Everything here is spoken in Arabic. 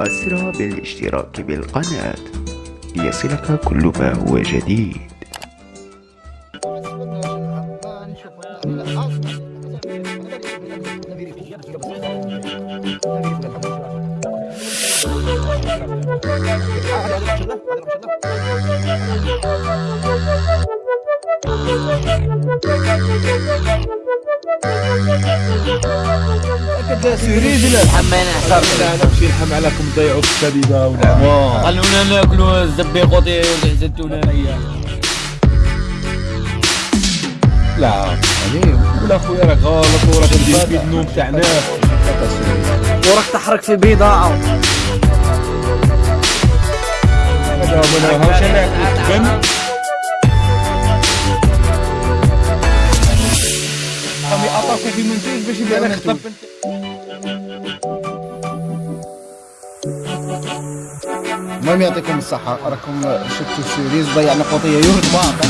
أسرع بالاشتراك بالقناة. ليصلك كل ما هو جديد. حمينا. حساب لا نمشي نحم عليكم تضيعوا الكبيبه ولا خلونا ناكلوا الزبيقوطي والزيتونه هي لا يعني ولا خويا راك غلط وراك تدير في النوم تاع ناس وراك تحرك في بضاعه هذا من هاوش أنا في منتوج باش يبدا لك المهم يعطيكم الصحة راكم شفتوا السيريز ضيعنا قضية يورد باقة